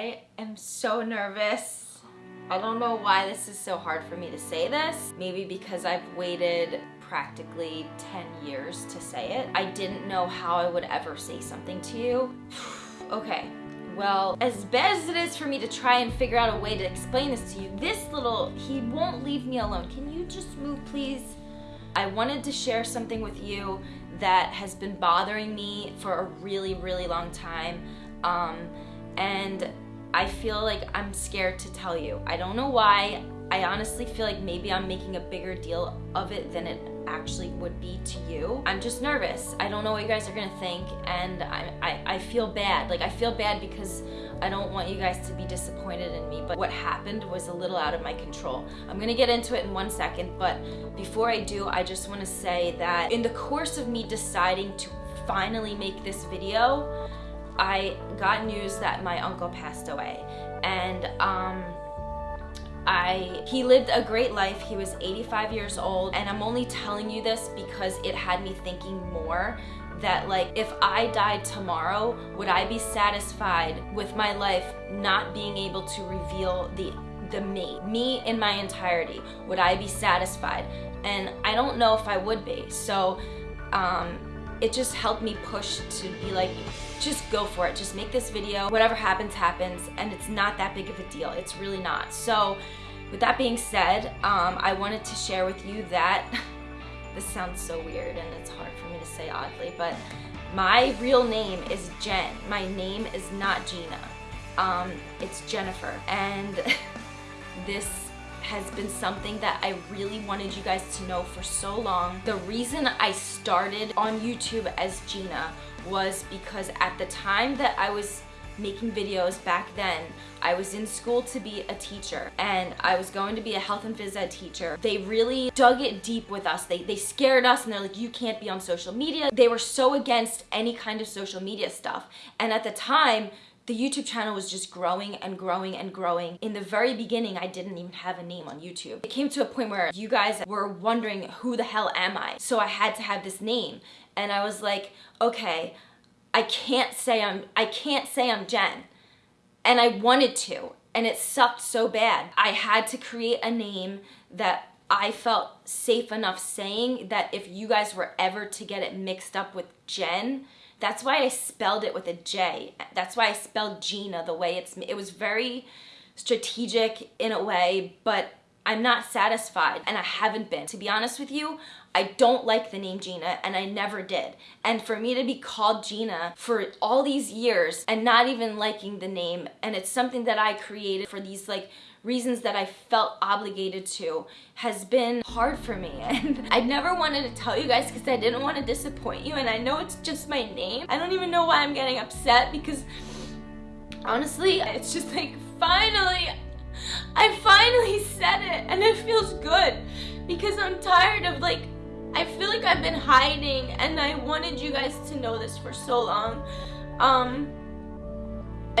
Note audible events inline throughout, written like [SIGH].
I am so nervous. I don't know why this is so hard for me to say this. Maybe because I've waited practically 10 years to say it. I didn't know how I would ever say something to you. [SIGHS] okay, well, as bad as it is for me to try and figure out a way to explain this to you, this little, he won't leave me alone. Can you just move, please? I wanted to share something with you that has been bothering me for a really, really long time. Um, and I feel like I'm scared to tell you. I don't know why. I honestly feel like maybe I'm making a bigger deal of it than it actually would be to you. I'm just nervous. I don't know what you guys are gonna think and I, I, I feel bad. Like I feel bad because I don't want you guys to be disappointed in me, but what happened was a little out of my control. I'm gonna get into it in one second, but before I do, I just wanna say that in the course of me deciding to finally make this video, I got news that my uncle passed away. And um, I he lived a great life. He was 85 years old and I'm only telling you this because it had me thinking more that like if I died tomorrow, would I be satisfied with my life not being able to reveal the the me, me in my entirety? Would I be satisfied? And I don't know if I would be. So um, it just helped me push to be like, just go for it. Just make this video. Whatever happens, happens. And it's not that big of a deal. It's really not. So with that being said, um, I wanted to share with you that, [LAUGHS] this sounds so weird and it's hard for me to say oddly, but my real name is Jen. My name is not Gina. Um, it's Jennifer. And [LAUGHS] this has been something that I really wanted you guys to know for so long. The reason I started on YouTube as Gina was because at the time that I was making videos back then. I was in school to be a teacher and I was going to be a health and phys ed teacher. They really dug it deep with us. They, they scared us and they're like, you can't be on social media. They were so against any kind of social media stuff. And at the time, the YouTube channel was just growing and growing and growing. In the very beginning, I didn't even have a name on YouTube. It came to a point where you guys were wondering, who the hell am I? So I had to have this name. And I was like, okay, I can't say I'm, I can't say I'm Jen. And I wanted to, and it sucked so bad. I had to create a name that I felt safe enough saying that if you guys were ever to get it mixed up with Jen, that's why I spelled it with a J. That's why I spelled Gina the way it's, it was very strategic in a way, but I'm not satisfied and I haven't been. To be honest with you, I don't like the name Gina and I never did. And for me to be called Gina for all these years and not even liking the name and it's something that I created for these like reasons that I felt obligated to has been hard for me [LAUGHS] and I never wanted to tell you guys because I didn't want to disappoint you and I know it's just my name. I don't even know why I'm getting upset because honestly it's just like finally I finally said it and it feels good because I'm tired of like I feel like I've been hiding and I wanted you guys to know this for so long. Um,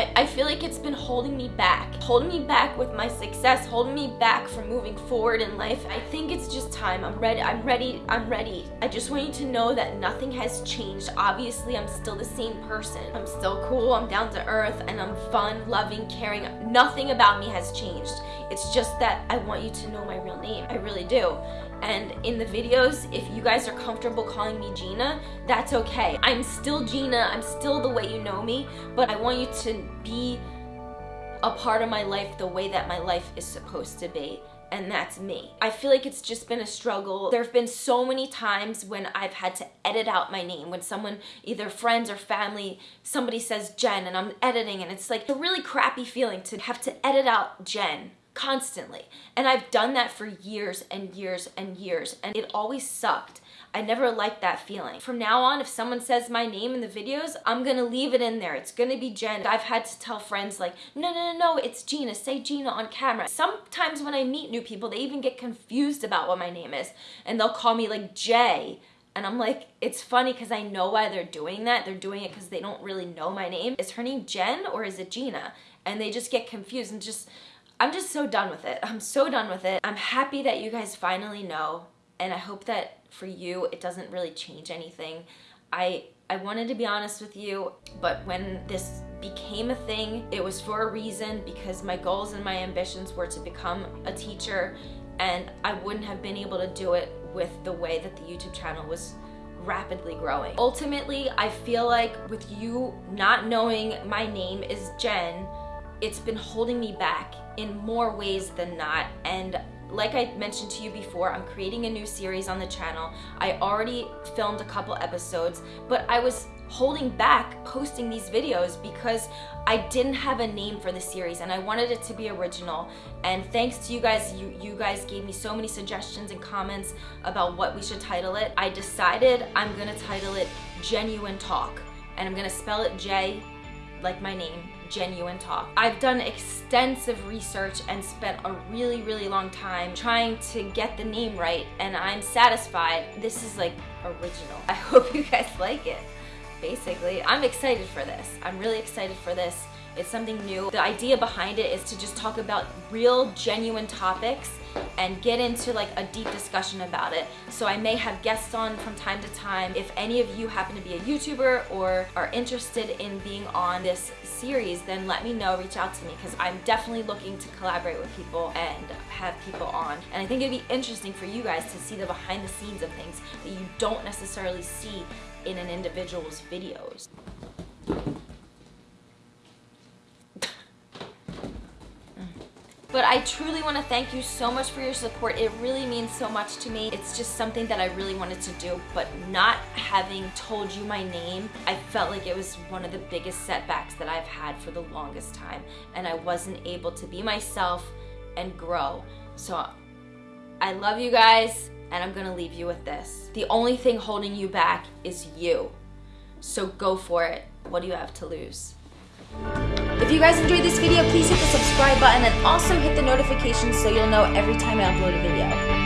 I, I feel like it's been holding me back. Holding me back with my success, holding me back from moving forward in life. I think it's just time. I'm ready, I'm ready, I'm ready. I just want you to know that nothing has changed. Obviously, I'm still the same person. I'm still cool, I'm down to earth, and I'm fun, loving, caring. Nothing about me has changed. It's just that I want you to know my real name. I really do. And in the videos, if you guys are comfortable calling me Gina, that's okay. I'm still Gina, I'm still the way you know me, but I want you to be a part of my life the way that my life is supposed to be and that's me. I feel like it's just been a struggle. There have been so many times when I've had to edit out my name. When someone, either friends or family, somebody says Jen and I'm editing and it's like a really crappy feeling to have to edit out Jen constantly. And I've done that for years and years and years and it always sucked. I never liked that feeling. From now on, if someone says my name in the videos, I'm gonna leave it in there. It's gonna be Jen. I've had to tell friends like, no, no, no, no, it's Gina. Say Gina on camera. Sometimes when I meet new people, they even get confused about what my name is and they'll call me like Jay. And I'm like, it's funny because I know why they're doing that. They're doing it because they don't really know my name. Is her name Jen or is it Gina? And they just get confused and just, I'm just so done with it. I'm so done with it. I'm happy that you guys finally know and I hope that for you it doesn't really change anything. I I wanted to be honest with you, but when this became a thing, it was for a reason because my goals and my ambitions were to become a teacher and I wouldn't have been able to do it with the way that the YouTube channel was rapidly growing. Ultimately, I feel like with you not knowing my name is Jen, it's been holding me back in more ways than not and like I mentioned to you before, I'm creating a new series on the channel. I already filmed a couple episodes, but I was holding back posting these videos because I didn't have a name for the series and I wanted it to be original. And thanks to you guys, you, you guys gave me so many suggestions and comments about what we should title it. I decided I'm gonna title it Genuine Talk and I'm gonna spell it J like my name, genuine talk. I've done extensive research and spent a really, really long time trying to get the name right, and I'm satisfied. This is like original. I [LAUGHS] hope you guys like it. Basically, I'm excited for this. I'm really excited for this. It's something new. The idea behind it is to just talk about real, genuine topics and get into like a deep discussion about it. So I may have guests on from time to time. If any of you happen to be a YouTuber or are interested in being on this series, then let me know, reach out to me because I'm definitely looking to collaborate with people and have people on. And I think it'd be interesting for you guys to see the behind the scenes of things that you don't necessarily see in an individual's videos. But I truly want to thank you so much for your support. It really means so much to me. It's just something that I really wanted to do, but not having told you my name, I felt like it was one of the biggest setbacks that I've had for the longest time. And I wasn't able to be myself and grow. So I love you guys, and I'm gonna leave you with this. The only thing holding you back is you. So go for it. What do you have to lose? If you guys enjoyed this video, please hit the subscribe button and also hit the notifications so you'll know every time I upload a video.